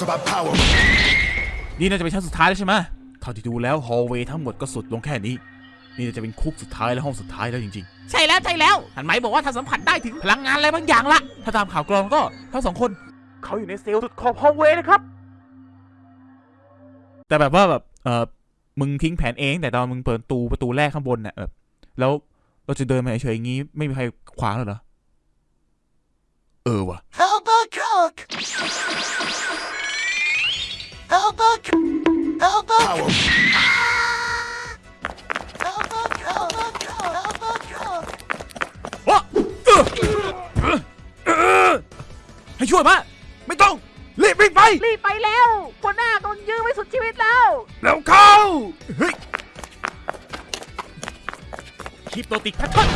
It's about power. นี่น่าจะเป็นชั้นสุดท้ายแล้วใช่ไหมเท่าที่ดูแล้วฮอลเวย์ทั้งหมดก็สุดลงแค่นี้ นี่น่าจะเป็นคุกสุดท้ายและห้องสุดท้ายแล้วจริงใช่แล้วใช่แล้วหันไหมบอกว่าถ้าสัมผัสได้ถึงพลังงานอะไรบางอย่างละๆถ้าตามข่าวกรองก็ทั้งสองคนเขาอยู่ในเซลล์สุดขอบฮอลเวย์นะครับ แต่แบบว่าแบบเออมึงทิ้งแผนเอง แต่ตอนมึงเปิดประตูประตูแรกข้างบนน่ะแบบแล้วเราจะเดินมาเฉยๆอย่างงี้ไม่มีใครขวางเลยเหรอ เออว่ะ Help a Help a cook. วะเออเออเออให้ช่วยมาไม่ต้อง รีบวิ่งไป รีบไปแล้วหัวหน้าโดนยื้อไว้สุดชีวิตแล้ว แล้วเข้าเฮ้ยคลิปโตติกแพทเทิร์น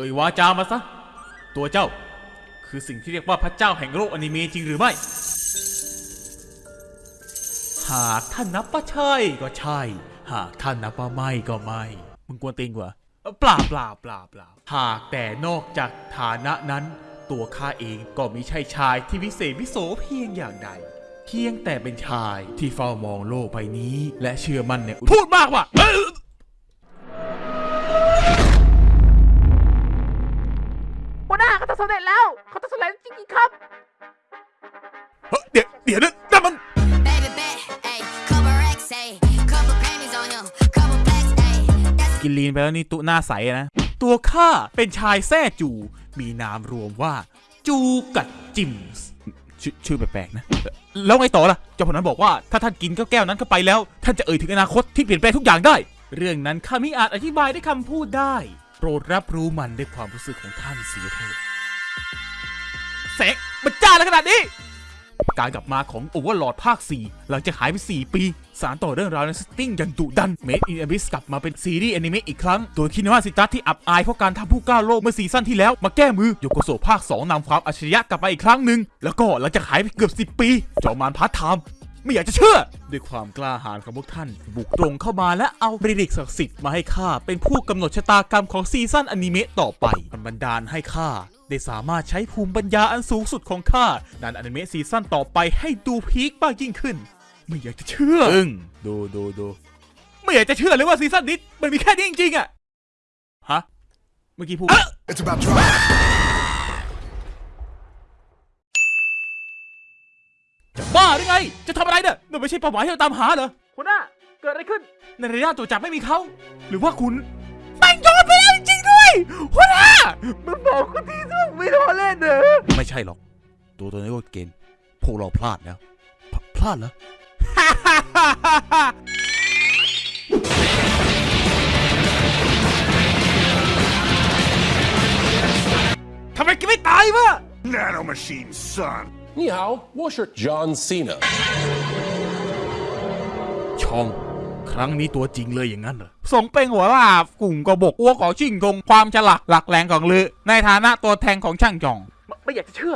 อ่ยวาจามาซะ ตัวเจ้า คือสิ่งที่เรียกว่าพระเจ้าแห่งโลกอนิเมะจริงหรือไม่ หากท่านนับว่าใช่ก็ใช่ หากท่านนับว่าไม่ก็ไม่ มึงกวนตีนกว่าเปล่าเปล่าเปล่าเปล่าหากแต่นอกจากฐานะนั้น ตัวข้าเองก็มิใช่ชายที่วิเศษวิโสเพียงอย่างใด เพียงแต่เป็นชายที่เฝ้ามองโลกใบนี้ และเชื่อมั่นในพูดมากว่ะ นลีนไปแล้วนี่ตุหน้าใสนะ ตัวข้าเป็นชายแท้จู มีนามรวมว่า จูกัดจิมส์ชอชื่อแปลกๆนะ แล้วไงต่อล่ะ เจ้าพนั้นบอกว่าถ้าท่านกินแก้วๆนั้นเข้าไปแล้ว ท่านจะเอ่ยถึงอนาคตที่เปลี่ยนแปลงทุกอย่างได้ เรื่องนั้นข้าไม่อาจอธิบายด้วยคำพูดได้ โปรดรับรู้มันด้วยความรู้สึกของท่านเสียเถิดแสงมันจ้าแล้วขนาดนี้ การกลับมาของโอเวอร์ลอดภาค 4 หลังจากหายไป 4 ปี สารต่อเรื่องราวในสติ้งอย่างดุดัน Made in Abyss กลับมาเป็นซีรีส์แอนิเมะอีกครั้ง โดยคินวาซิตัสที่อับอายเพราะการทำผู้ก้าวโลกเมื่อซีซั่นที่แล้วมาแก้มือโยโกโซภาค 2นำความอัจฉริยะกลับมาอีกครั้งหนึ่งแล้วก็หลังจากหายไปเกือบ 10 ปี จอมมารพาร์ทไทม์ไม่อยากจะเชื่อ ด้วยความกล้าหาญของพวกท่าน บุกตรงเข้ามาและเอาบริลิกศักดิ์สิทธิ์มาให้ข้าเป็นผู้กำหนดชะตากรรมของซีซั่นอนิเมะต่อไปมันบันดาลให้ข้า ได้สามารถใช้ภูมิปัญญาอันสูงสุดของข้าดันอนิเมะซีซั่นต่อไปให้ดูพีคมากยิ่งขึ้น ไม่อยากจะเชื่ออึ้งดูดูดูไม่อยากจะเชื่อเลยว่าซีซั่นนี้มันมีแค่นี้จริงๆอะฮะเมื่อกี้พูด It's about drama. จะบ้าหรือไง จะทำอะไรเนี่ยนั่นไม่ใช่เป้าหมายที่เราตามหาเหรอหัวหน้าเกิดอะไรขึ้น ในระยะตัวจับไม่มีเขา หรือว่าคุณแม่งโยนไปแล้วจริงๆด้วย หัวหน้า มันบอกคุณทีซึ่งไม่รอเล่นเนอะ ไม่ใช่หรอก ตัวตัวนี้ก็เกณฑ์พวกเราพลาดแล้วพพลาดเหรอ ทำไมแกไม่ตายวะ Nanomachine, son. 你好，我是 John Cena。 ชอง ค รั้งนี้ตัวจริงเลยอย่างนั้นเหรอสงเป็นหัวลาบกลุ่มกบกอ้วกอชิงทงความฉลาดหลักแหลงของลือ ในฐานะตัวแทนของช่างจอง ไม่อยากจะเชื่อ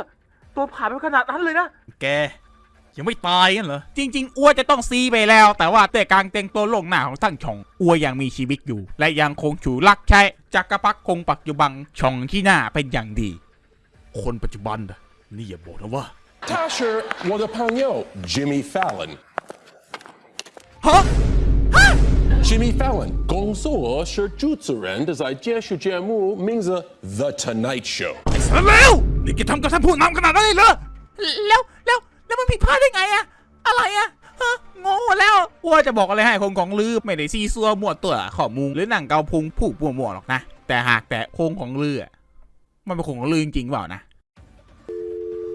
ตัวผ่านไปขนาดนั้นเลยนะ แกยังไม่ตายกันเหรอ จริง ๆ อ้วจะต้องซีไปแล้ว แต่ว่าแต่กลางเต็งตัวลงหน้าของช่างชอง อ้วยังมีชีวิตอยู่ และยังคงฉูลักใช้จักรพรรดิคงปักอยู่บังชองที่หน้าเป็นอย่างดี คนปัจจุบันนี่อย่าบอกนะว่า Tasher was a Jimmy Fallon ฮะ Jimmy Fallon 工作是主持人的在电视节目名字 The Tonight Show。 สารแล้วนี่แกทำกับท่านผู้นำขนาดนั้นเลยเหรอ แล้วแล้วแล้วมันผิดพลาดได้ไงอะอะไรอะฮะงงหมดแล้ว ว่าจะบอกอะไรให้คงของลือไม่ได้ซีซัวมั่วตัวข้อมูลหรือหนังเกาพุงผู้มั่วมั่วๆหรอกนะ แต่หากแต่โคงของลืออะมันเป็นโคงของลือจริงๆเปล่านะ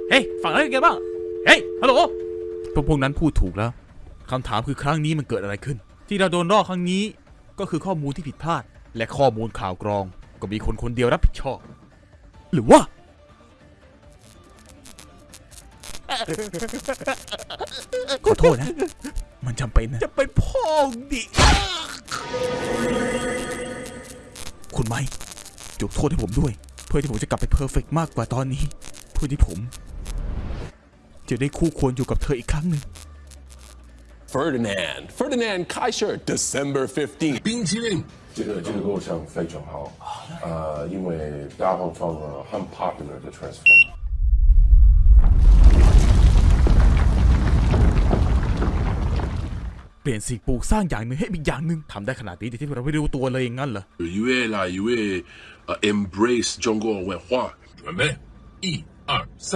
เฮ้ยฝั่งนั้นเป็นไงบ้าง เฮ้ยฮัลโหลพวกพวกนั้นพูดถูกแล้วคำถามคือครั้งนี้มันเกิดอะไรขึ้น ที่เราโดนรอกครั้งนี้ ก็คือข้อมูลที่ผิดพลาด และข้อมูลข่าวกรอง ก็มีคนคนเดียวรับผิดชอบ หรือว่า ขอโทษนะ มันจำเป็นนะ จะเป็นพ่อดิ คุณไหมยกโทษให้ผมด้วย เพื่อที่ผมจะกลับไปเพอร์เฟกมากกว่าตอนนี้ เพื่อที่ผม จะได้คู่ควรอยู่กับเธออีกครั้งหนึ่ง Ferdinand. Ferdinand Kaiser, December 15th. 冰淇淋。这个这个构想非常好，呃，因为大黄蜂呃很 popular 的 transform。 เปลี่ยนสิ่งปลูกสร้างอย่างหนึ่งให้อีกอย่างหนึ่งทำได้ขนาดนี้แต่ที่เราไม่รู้ตัวเลยอย่างนั้นเหรอ 因为啦，因为呃 embrace 中国文化。准备，一二三。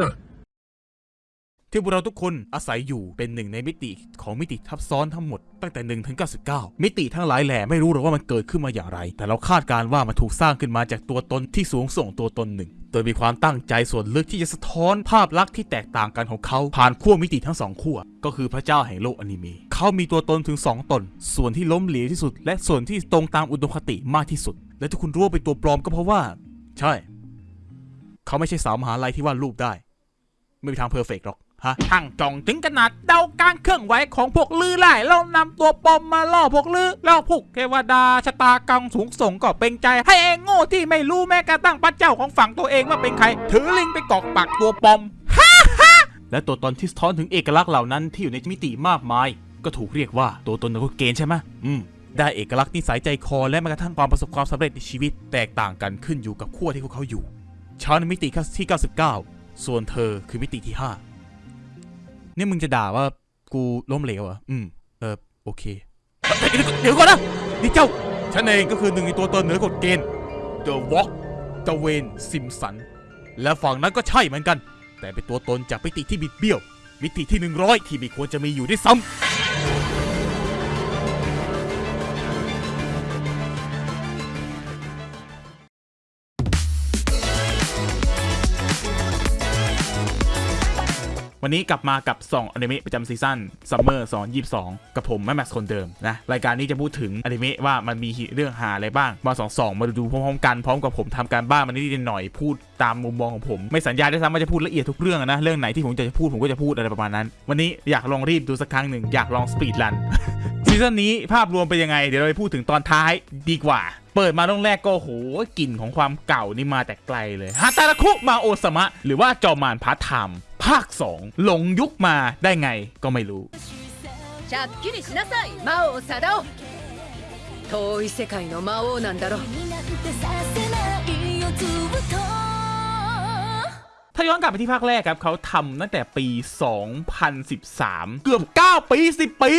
ที่พวกเราทุกคนอาศัยอยู่เป็นหนึ่งในมิติของมิติทับซ้อนทั้งหมดตั้งแต่1ถึง99 มิติทั้งหลายแหล่ไม่รู้หรอกว่ามันเกิดขึ้นมาอย่างไร แต่เราคาดการณ์ว่ามันถูกสร้างขึ้นมาจากตัวตนที่สูงส่งตัวตนหนึ่ง โดยมีความตั้งใจส่วนลึกที่จะสะท้อนภาพลักษณ์ที่แตกต่างกันของเขาผ่านขั้วมิติทั้งสองขั้วก็คือพระเจ้าแห่งโลกอนิเมะเขามีตัวตนถึง 2 ตน ส่วนที่ล้มเหลวที่สุด และส่วนที่ตรงตามอุดมคติมากที่สุด และที่คุณรู้ว่าเป็นตัวปลอมก็เพราะว่า ใช่ เขาไม่ใช่สาวมหาลัยที่วาดรูปได้ ไม่มีทางเพอร์เฟกต์หรอก ฮะทั้งจ่องถึงขนาดเดาการเคลื่อนไหวของพวกลือไล่แล้วนำตัวปอมมาล่อพวกลือแล้วพวกเทวดาชะตากรรมสูงส่งก็เป็นใจ ให้เองโง่ที่ไม่รู้แม้กระทั่งพระเจ้าของฝั่งตัวเองว่าเป็นใคร ถือลิงไปกอกปากตัวปอมฮ่าฮ่าและตัวตนที่สะท้อนถึงเอกลักษณ์เหล่านั้นที่อยู่ในมิติมากมาย ก็ถูกเรียกว่าตัวตนของเกณฑ์ใช่ไหมอืมได้เอกลักษณ์นิสัยใจคอและแม้กระทั่งความประสบความสำเร็จในชีวิต แตกต่างกันขึ้นอยู่กับขั้วที่พวกเขาอยู่ชาวในมิติที่ 99 ส่วนเธอคือมิติที่ 5 นี่มึงจะด่าว่ากูล้มเหลวเหรอะอืม เออ โอเค เดี๋ยวก่อนนะนี่เจ้า ฉันเองก็คือหนึ่งในตัวตนเหนือกฎเกณฑ์ The Walk ตเวนซิมสัน และฝั่งนั้นก็ใช่เหมือนกัน แต่เป็นตัวตนจากมิติที่บิดเบี้ยว มิติที่ 100 ที่ไม่ควรจะมีอยู่ด้วยซ้ำ วันนี้กลับมากับ2อนิเมะประจำซีซั่น summer 2022 กับผมแม่แม็กซ์คนเดิมนะ รายการนี้จะพูดถึงอนิเมะว่ามันมีเรื่องห่าอะไรบ้างมาสองสองมาดูพร้อมๆกันพร้อมกับผมทำการบ้านมันนิดหน่อยพูดตามมุมมองของผม ไม่สัญญาด้วยซ้ำว่าจะพูดละเอียดทุกเรื่องนะ เรื่องไหนที่ผมจะพูดผมก็จะพูดอะไรประมาณนั้น วันนี้อยากลองรีบดูสักครั้งหนึ่งอยากลอง speedrun ซีซั่นนี้ภาพรวมเป็นยังไงเดี๋ยวเราไปพูดถึงตอนท้ายดีกว่าเปิดมาตรงแรกก็โหกลิ่นของความเก่านี่มาแต่ไกลเลยはたらく魔王さま หรือว่าจอมมารพาร์ทไทม์ ภาค 2 หลงยุคมาได้ไงก็ไม่รู้ しゃっきりしなさい魔王貞夫遠い世界の魔王なんだろ「 ถ้าย้อนกลับไปที่ภาคแรกครับเขาทำตั้งแต่ปี 2013 เกือบ 9 ปี 10 ปี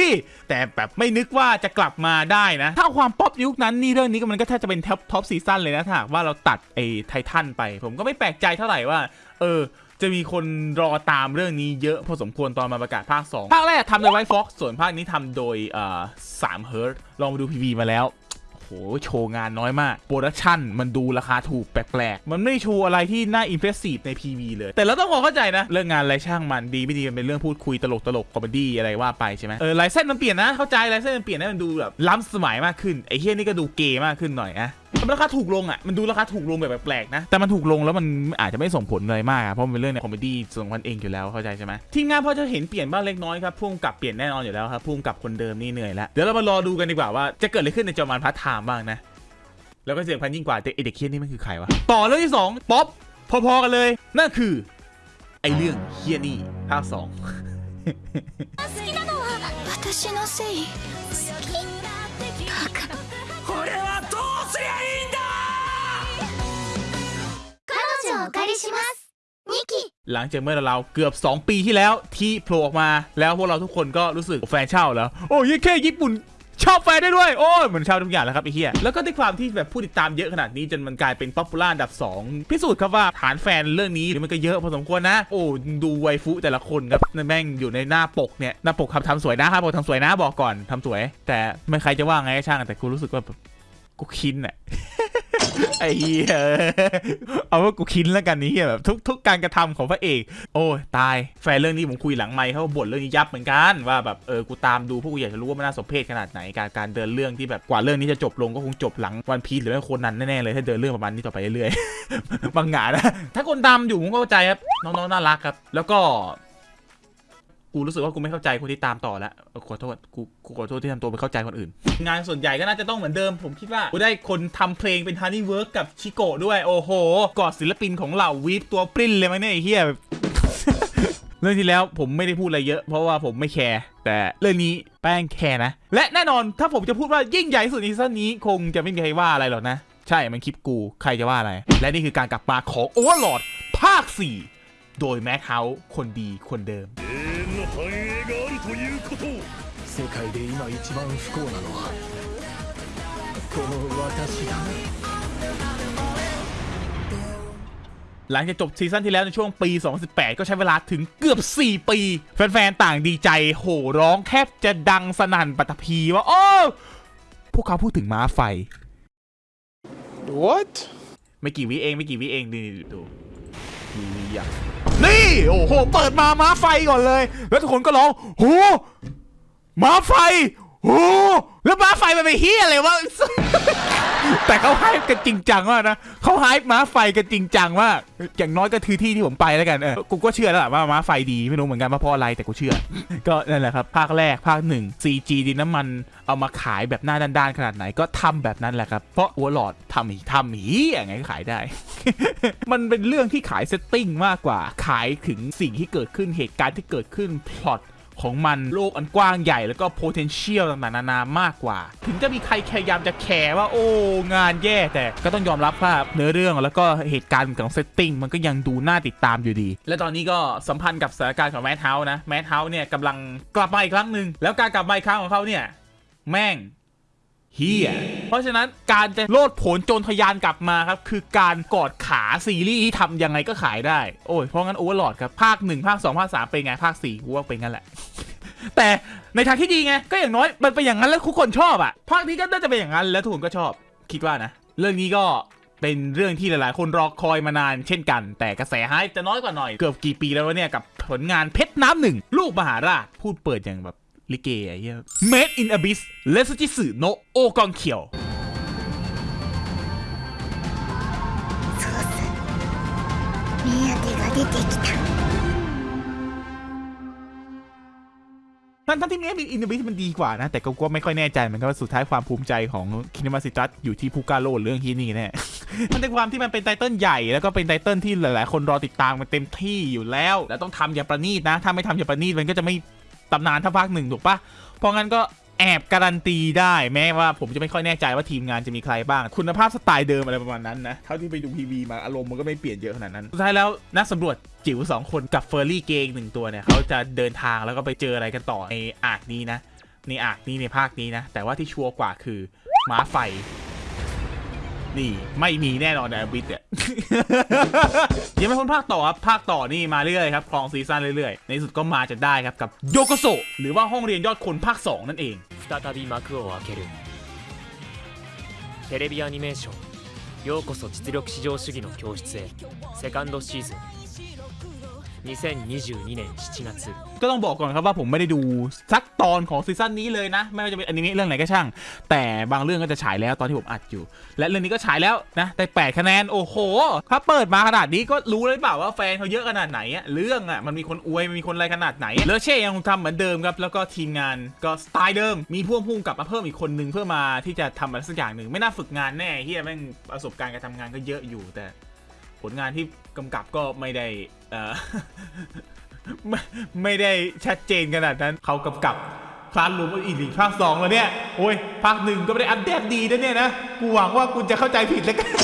แต่แบบไม่นึกว่าจะกลับมาได้นะ ถ้าความป๊อปยุคนั้นนี่เรื่องนี้ก็มันก็แทบจะเป็นท็อปท็อปซีซั่นเลยนะถ้าหากว่าเราตัดไอ้ไททันไป ผมก็ไม่แปลกใจเท่าไหร่ว่า เออ จะมีคนรอตามเรื่องนี้เยอะพอสมควรตอนมาประกาศภาค 2 ภาคแรกทำโดย White Fox ส่วนภาคนี้ทำโดยเอ่อสามเฮิร์ตลองมาดู PV มาแล้วโหโชว์งานน้อยมาก production มันดูราคาถูกแปลกๆ มันไม่โชว์อะไรที่น่า impressive ใน PV เลย แต่เราต้องพอเข้าใจนะ เรื่องงานไรช่างมันดีไม่ดีมันเป็นเรื่องพูดคุยตลกตลก comedy อะไรว่าไปใช่ไหมเออลายเส้นมันเปลี่ยนนะเข้าใจลายเส้นมันเปลี่ยนให้มันดูแบบล้ำสมัยมากขึ้นไอ้เฮียนี่ก็ดูเกย์มากขึ้นหน่อยนะ ราคาถูกลงอะ มันดูราคาถูกลงแบบแปลกๆนะ แต่มันถูกลงแล้วมันอาจจะไม่ส่งผลอะไรมากเพราะมันเป็นเรื่องในคอมเมดี้ส่งคนเองอยู่แล้วเข้าใจใช่ไหมทีมงานพอจะเห็นเปลี่ยนบ้างเล็กน้อยครับพุ่งกลับเปลี่ยนแน่นอนอยู่แล้วครับพุ่งกลับคนเดิมนี่เหนื่อยแล้ว เดี๋ยวเรามารอดูกันดีกว่าว่าจะเกิดอะไรขึ้นในจอมันพัทไทม์บ้างนะ แล้วก็เสียงพันยิ่งกว่าแต่เด็กเคียนนี่มันคือใครวะ ต่อเรื่องที่ 2ป๊อปพอๆกันเลย นั่นคือ ไอเรื่องเคียนี่ภาคสอง好きすりゃいいんだ彼女をお借りしますニキ หลังจากเมื่อเราเกือบ 2 ปีที่แล้วที่โผล่ออกมา แล้วพวกเราทุกคนก็รู้สึกแฟนเช่าแล้ว โอ้ยแค่ญี่ปุ่น ชอบแฟนได้ด้วย โอ้ยเหมือนเช่าทุกอย่างแล้วครับไอ้เหี้ยแล้วก็ด้วยความที่แบบผู้ติดตามเยอะขนาดนี้จนมันกลายเป็นป๊อปปูล่าอันดับ 2 พิสูจน์ครับว่าฐานแฟนเรื่องนี้มันก็เยอะพอสมควรนะ โอ้ดูไวฟุแต่ละคนครับแม่งอยู่ในหน้าปกเนี่ยหน้าปกครับทำสวยนะครับบอกทำสวยนะบอกก่อนทำสวย แต่ไม่ใครจะว่าไงก็ช่างแต่กูรู้สึกว่าแบบ กูคินอะไอ้เหี้ยเอาว่ากูคินแล้วกันนี้เหี้ยแบบทุกทุกการกระทำของพระเอก โอ้ยตายแฟนเรื่องนี้ผมคุยหลังไมค์เขาบ่นเรื่องนี้ยับเหมือนกันว่าแบบเออกูตามดูพวกกูอยากจะรู้ว่ามันน่าสมเพชขนาดไหนการการเดินเรื่องที่แบบกว่าเรื่องนี้จะจบลงก็คงจบหลังวันพีชหรือไม่โคนนั้นแน่ๆเลยถ้าเดินเรื่องประมาณนี้ต่อไปเรื่อยๆบางหงานนะถ้าคนตามอยู่ผมก็เข้าใจครับน้องๆน่ารักครับ แล้วก็ กูรู้สึกว่ากูไม่เข้าใจคนที่ตามต่อแล้วขอโทษกูกูขอโทษที่ทำตัวไปเข้าใจคนอื่น งานส่วนใหญ่ก็น่าจะต้องเหมือนเดิม ผมคิดว่ากูได้คนทำเพลงเป็น HoneyWorks กับ CHiCO ด้วย โอ้โหยอดศิลปินของเหล่า weeb ตัวปริ้นเลยมั้งเนี่ยไอ้เหี้ยเรื่องที่แล้วผมไม่ได้พูดอะไรเยอะ เพราะว่าผมไม่แคร์แต่เรื่องนี้แม่งแคร์นะ และแน่นอนถ้าผมจะพูดว่ายิ่งใหญ่สุดในซีซั่นนี้ คงจะไม่มีใครว่าอะไรหรอกนะ ใช่มันคลิปกูใครจะว่าอะไร และนี่คือการกลับมาของ Overlord ภาค 4 โดยแม็กเฮาส์คนดีคนเดิม 世界で今一番不幸なのはこの私だな หลังจากจบซีซั่นที่แล้วในช่วงปี 2018 ก็ใช้เวลาถึงเกือบ 4 ปี แฟนๆ ต่างดีใจ โห่ร้องแทบจะดังสนั่นปัตตภีว่า โอ้ พวกเขาพูดถึงม้าไฟ What? ไม่กี่วิเองไม่กี่วิเองนี่ดูมีวิอย่าง นี่ โอ้โห เปิดมาม้าไฟก่อนเลย แล้วทุกคนก็ร้องโหม้าไฟโหแล้วม้าไฟมันไปเฮียอะไรวะ แต่เขาไฮป์กันจริงจังมากนะเขาไฮป์ม้าไฟกันจริงจังมากอย่างน้อยก็คือที่ที่ผมไปแล้วกันเออกูก็เชื่อแล้วล่ะว่าม้าไฟดีไม่รู้เหมือนกันว่าเพราะอะไรแต่กูเชื่อ ก็นั่นแหละครับภาคแรกภาคหนึ่ง CG ดินน้ำมันเอามาขายแบบหน้าด้านๆขนาดไหนก็ทำแบบนั้นแหละครับ เพราะ Overlord ทำอีทำหีอย่างไงก็ขายได้ มันเป็นเรื่องที่ขาย setting มากกว่าขายถึงสิ่งที่เกิดขึ้นเหตุการณ์ที่เกิดขึ้นพล็อต ของมันโลกอันกว้างใหญ่แล้วก็ potential ต่างๆนานามากกว่า ถึงจะมีใครพยายามจะแคร์ว่าโอ้งานแย่แต่ก็ต้องยอมรับว่าเนื้อเรื่องแล้วก็เหตุการณ์ของ setting มันก็ยังดูน่าติดตามอยู่ดี และตอนนี้ก็สัมพันธ์กับสถานการณ์ของ Madhouse นะ Madhouse เนี่ยกำลังกลับมาอีกครั้งหนึ่งแล้วการกลับมาอีกครั้งของเขาเนี่ยแม่ง เฮียเพราะฉะนั้นการจะโลดโผนโจนทะยานกลับมาครับ คือการกอดขาซีรีส์ที่ทำยังไงก็ขายได้ โอ้ย เพราะงั้น Overlord ครับ ภาค 1 ภาค 2 ภาค 3 เป็นไง ภาค4กูว่าเป็นงั้นแหละ แต่ในทางที่ดีไง ก็อย่างน้อย มันเป็นอย่างนั้นแล้วทุกคนชอบอะภาคนี้ก็น่าจะเป็นอย่างนั้นแล้วทุกคนก็ชอบ คิดว่านะ เรื่องนี้ก็เป็นเรื่องที่หลาย ๆ คนรอคอยมานานเช่นกัน แต่กระแส hype จะน้อยกว่าหน่อยเกือบกี่ปีแล้ววะเนี่ยกับผลงานเพชรน้ำหนึ่งลูกมหาราชพูดเปิดอย่างแบบ ลิเกไอ้เหี้ย Made in Abyss แลสุจิสึโนโอกองเขียวทั้งทั้งที่เมดอินดิวิสมันดีกว่านะ แต่ก็ไม่ค่อยแน่ใจเหมือนกันว่าสุดท้ายความภูมิใจของคินมาซิตัสอยู่ที่พูกาโลเรื่องที่นี่แน่ทั้งในความที่มันเป็นไตเติ้ลใหญ่แล้วก็เป็นไตเติลที่หลาย ๆ คนรอติดตามมันเต็มที่อยู่แล้ว แล้วต้องทำอย่างประณีตนะ ถ้าไม่ทำอย่างประณีตมันก็จะไม่ ตำนานเท่าภาคหนึ่งถูกปะเพราะงั้นก็แอบการันตีได้แม้ว่าผมจะไม่ค่อยแน่ใจว่าทีมงานจะมีใครบ้าง คุณภาพสไตล์เดิมอะไรประมาณนั้นนะเท่าที่ไปดูพีวีมาอารมณ์มันก็ไม่เปลี่ยนเยอะขนาดนั้นสุดท้ายแล้วนักสำรวจจิ๋วสองคนกับเฟอร์รี่เกงหนึ่งตัวเนี่ยเขาจะเดินทางแล้วก็ไปเจออะไรกันต่อในอาร์คนี้นะในอาร์คนี้ในภาคนี้นะแต่ว่าที่ชัวร์กว่าคือม้าไฟ นี่ไม่มีแน่นอนในบิทเนี่ย ยังไม่พ้นภาคต่อครับ ภาคต่อนี่มาเรื่อยๆครับคลองซีซั่นเรื่อยๆ ในที่สุดก็มาจะได้ครับกับโยโกโซหรือว่าห้องเรียนยอดคนภาค 2 นั่นเอง 再び幕を開けるテレビアニメーション「ようこそ実力至上主義の教室へ」セカンドシーズン 2022年7月ก็ต้องบอกก่อนครับว่าผมไม่ได้ดูสักตอนของซีซั่นนี้เลยนะ ไม่ว่าจะเป็นอนิเมะเรื่องไหนก็ช่าง แต่บางเรื่องก็จะฉายแล้วตอนที่ผมอัดอยู่ และเรื่องนี้ก็ฉายแล้วนะได้8คะแนนโอ้โหถ้าเปิดมาขนาดนี้ก็รู้เลยเปล่าว่าแฟนเขาเยอะขนาดไหนอะเรื่องอะมันมีคนอวยมันมีคนอะไรขนาดไหนเลอเช่ยังคงทำเหมือนเดิมครับแล้วก็ทีมงานก็สไตล์เดิม มีพ่วงพุ่งกลับมาเพิ่มอีกคนนึงเพื่อมาที่จะทำอะไรสักอย่างหนึ่งไม่น่าฝึกงานแน่เฮียแม่งประสบการณ์การทำงานก็เยอะอยู่แต่ ผลงานที่กำกับก็ไม่ได้ไม่ไม่ได้ชัดเจนขนาดนั้นเขากำกับคลาสรูมอีลีภาคสองแล้วเนี่ย โอ้ยภาคหนึ่งก็ไม่ได้อัปเดตดีนะเนี่ยนะ กูหวังว่ากูจะเข้าใจผิดแล้วกัน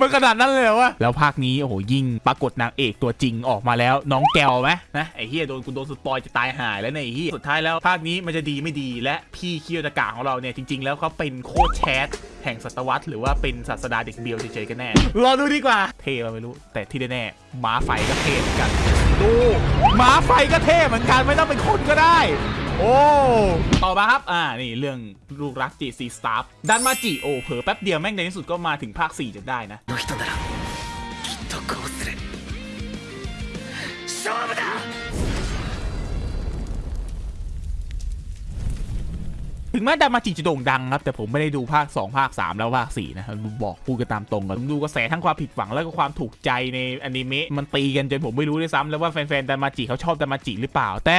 มันขนาดนั้นเลยเหรอวะแล้วภาคนี้โอ้โหยิ่งปรากฏนางเอกตัวจริงออกมาแล้ว น้องแกวไหมนะไอ้เฮียโดนกูโดนสปอยจะตายหายแล้วเนี่ยไอ้เฮียสุดท้ายแล้วภาคนี้มันจะดีไม่ดีและพี่เคียวตะกาของเราเนี่ยจริง ๆ แล้วเขาเป็นโคชแชทแห่งศตวรรษหรือว่าเป็นศาสดาเด็กเบียวเฉยๆกันแน่รอดูดีกว่า เท่เราไม่รู้ แต่ที่แน่ๆม้าไฟก็เท่เหมือนกันดูม้าไฟก็เท่เหมือนกันไม่ต้องเป็นคนก็ได้ โอ้ต่อมาครับ อ่า นี่เรื่องลูกรัก J.C.Staff ดันมาจิโอ้เผลอแป๊บเดียวแม่งในที่สุดก็มาถึงภาค 4จะได้นะถึงแม้ดามาจิจะโด่งดังครับ แต่ผมไม่ได้ดูภาค 2 ภาค 3 แล้วภาค 4 นะครับอกพูดกันตามตรงกันดูกระแสทั้งความผิดหวังแล้วก็ความถูกใจในอนิเมะมันตีกันจนผมไม่รู้ด้วยซ้ำแล้วว่าแฟนๆดามาจิเขาชอบดามาจิหรือเปล่าแต่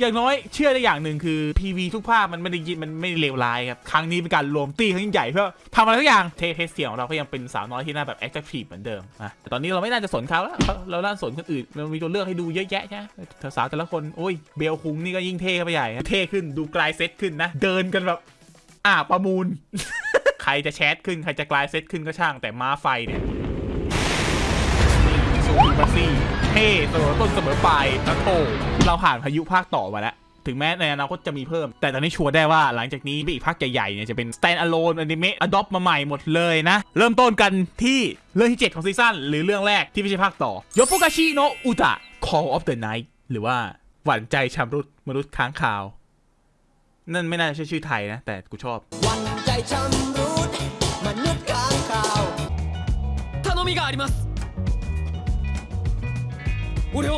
อย่างน้อยเชื่อได้อย่างหนึ่งคือ PV ทุกภาคมันไม่ได้ยินมันไม่ได้เลวร้ายครับ ครั้งนี้เป็นการรวมตีครั้งยิ่งใหญ่เพื่อทำอะไรทุกอย่างเทเทสเสียงของเราก็ยังเป็นสาวน้อยที่น่าแบบแอคทีฟเหมือนเดิมนะแต่ตอนนี้เราไม่น่าจะสนเขาแล้วเราเราน่าสนคนอื่นมันมีตัวเลือกให้ดูเยอะแยะใช่ไหมสาวแต่ละคนโอ้ยเบลคุงนี่ก็ยิ่งเท่เข้าไปใหญ่เท่ขึ้นดูกลายเซตขึ้นนะ เดินกันแบบอ่าประมูล ใครจะแชทขึ้นใครจะกลายเซตขึ้นก็ช่างแต่ม้าไฟเนี่ยนี่ซูมาซี่ เท่เสมอต้นเสมอปลายนะโถเราผ่านพายุภาคต่อมาแล้ว ถึงแม้ในอนาคตจะมีเพิ่ม แต่ตอนนี้ชัวร์ได้ว่าหลังจากนี้อีกภาคใหญ่ๆเนี่ยจะเป็น stand alone anime adopt มาใหม่หมดเลยนะ เริ่มต้นกันที่เรื่องที่ 7 ของซีซั่นหรือเรื่องแรกที่ไม่ใช่ภาคต่อยโฟกาชิโนะอุตะ Call of the Night หรือว่าหวั่นใจชำรุดมนุษย์ค้างคาว นั่นไม่น่าจะใช่ชื่อไทยนะ แต่กูชอบ 頼みがあります 俺を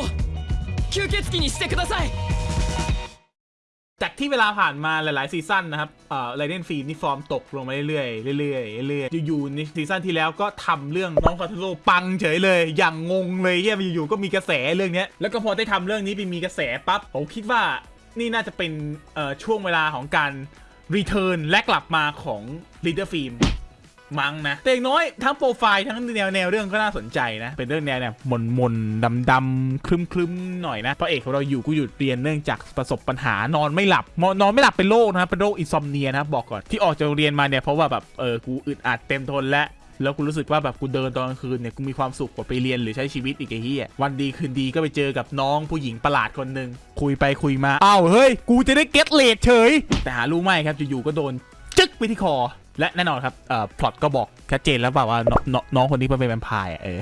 吸血鬼にしてください จากที่เวลาผ่านมาหลาย ๆ ซีซั่นนะครับเอ่อไรเดนฟิล์มนี่ฟอร์มตกลงมาเรื่อยๆ เรื่อยๆ เรื่อยๆ อยู่ๆในซีซั่นที่แล้วก็ทำเรื่องน้องคาทูโร่ปังเฉยเลย อย่างงงเลยเฮียอยู่ๆ ก็มีกระแสเรื่องเนี้ย แล้วก็พอได้ทำเรื่องนี้ไปมีกระแสปั๊บ ผมคิดว่านี่น่าจะเป็นเอ่อช่วงเวลาของการรีเทิร์นและกลับมาของลีดเดอร์ฟิล์ม มั้งนะแต่อย่างน้อยทั้งโปรไฟล์ทั้งแนวแนวเรื่องก็น่าสนใจนะ เป็นเรื่องแนวเนี่ยมนมนดำดำๆครึมครึมๆหน่อยนะพระเอกของเราอยู่กูหยุดเรียนเนื่องจากประสบปัญหานอนไม่หลับมนอนไม่หลับเป็นโรคนะครับเป็นโรค insomnia นะครับบอกก่อนที่ออกจากโรงเรียนมาเนี่ยเพราะว่าแบบเออกูอึดอัดเต็มทนแล้วแล้วกูรู้สึกว่าแบบกูเดินตอนกลางคืนเนี่ยกูมีความสุขกว่าไปเรียนหรือใช้ชีวิตอีกไอ้เหี้ยวันดีคืนดีก็ไปเจอกับน้องผู้หญิงประหลาดคนหนึ่งคุยไปคุยมาอ้าวเฮ้ย กูจะได้ get laid เฉย แต่หารู้ไหมครับอยู่ๆก็โดนจึ๊กไปที่คอ และแน่นอนครับเอ่อพล็อตก็บอกชัดเจนแล้วเปล่าว่าน้องน้องน้องคนนี้เป็นแวมไพร์อะเออ